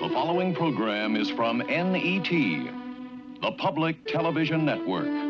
The following program is from NET, the Public Television Network.